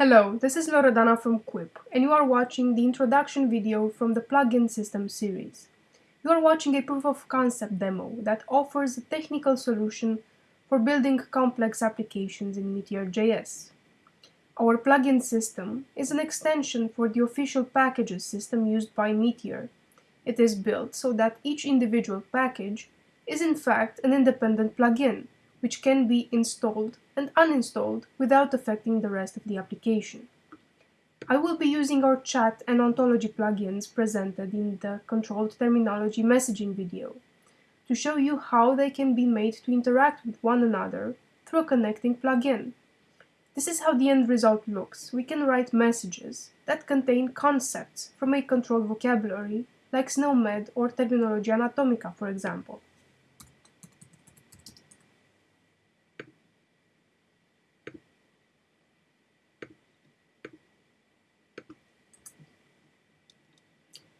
Hello, this is Loredana from Quip, and you are watching the introduction video from the Plugin System series. You are watching a proof of concept demo that offers a technical solution for building complex applications in Meteor.js. Our plugin system is an extension for the official packages system used by Meteor. It is built so that each individual package is in fact an independent plugin, which can be installed and uninstalled without affecting the rest of the application. I will be using our chat and ontology plugins presented in the controlled terminology messaging video to show you how they can be made to interact with one another through a connecting plugin. This is how the end result looks. We can write messages that contain concepts from a controlled vocabulary like SNOMED or Terminologia Anatomica, for example.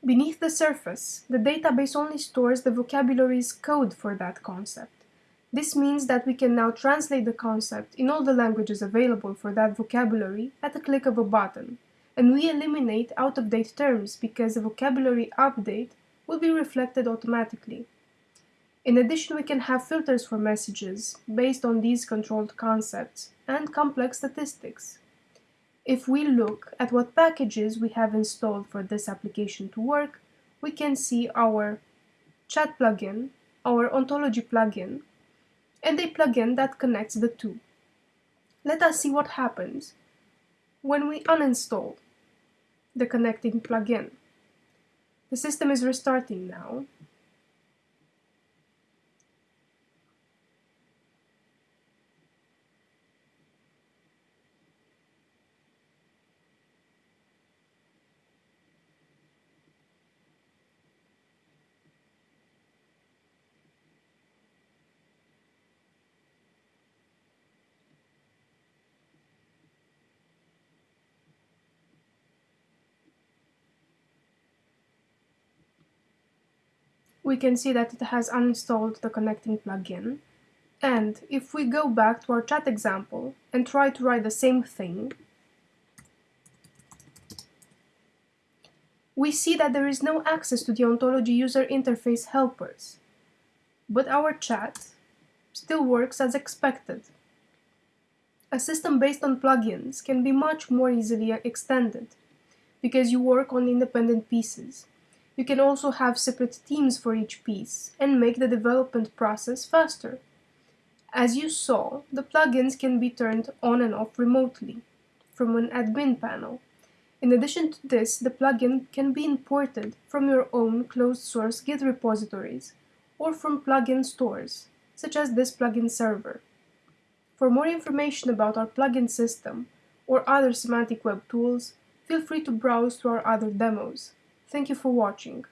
Beneath the surface, the database only stores the vocabulary's code for that concept. This means that we can now translate the concept in all the languages available for that vocabulary at the click of a button, and we eliminate out-of-date terms because the vocabulary update will be reflected automatically. In addition, we can have filters for messages based on these controlled concepts and complex statistics. If we look at what packages we have installed for this application to work, we can see our chat plugin, our ontology plugin, and a plugin that connects the two. Let us see what happens when we uninstall the connecting plugin. The system is restarting now, we can see that it has uninstalled the connecting plugin. And if we go back to our chat example and try to write the same thing, we see that there is no access to the ontology user interface helpers. But our chat still works as expected. A system based on plugins can be much more easily extended because you work on independent pieces. You can also have separate teams for each piece and make the development process faster. As you saw, the plugins can be turned on and off remotely from an admin panel. In addition to this, the plugin can be imported from your own closed source Git repositories or from plugin stores, such as this plugin server. For more information about our plugin system or other semantic web tools, feel free to browse through our other demos. Thank you for watching.